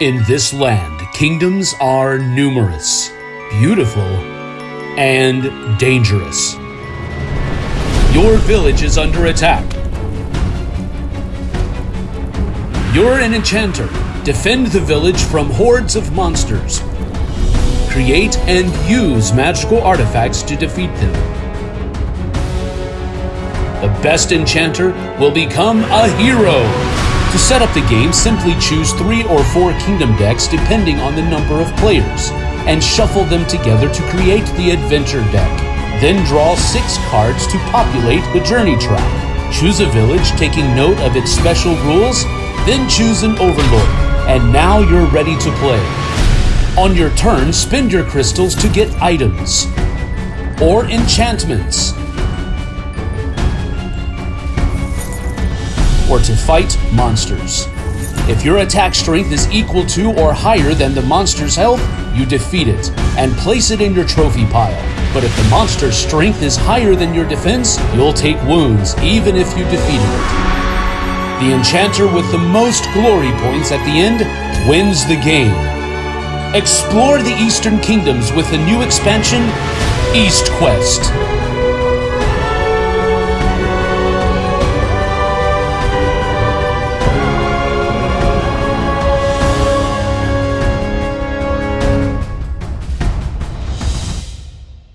In this land, kingdoms are numerous, beautiful, and dangerous. Your village is under attack. You're an enchanter. Defend the village from hordes of monsters. Create and use magical artifacts to defeat them. The best enchanter will become a hero. To set up the game, simply choose three or four kingdom decks depending on the number of players, and shuffle them together to create the adventure deck. Then draw six cards to populate the journey track. Choose a village taking note of its special rules, then choose an overlord, and now you're ready to play. On your turn, spend your crystals to get items or enchantments. Or to fight monsters. If your attack strength is equal to or higher than the monster's health, you defeat it and place it in your trophy pile. But if the monster's strength is higher than your defense, you'll take wounds even if you defeated it. The enchanter with the most glory points at the end wins the game. Explore the Eastern Kingdoms with the new expansion, East Quest.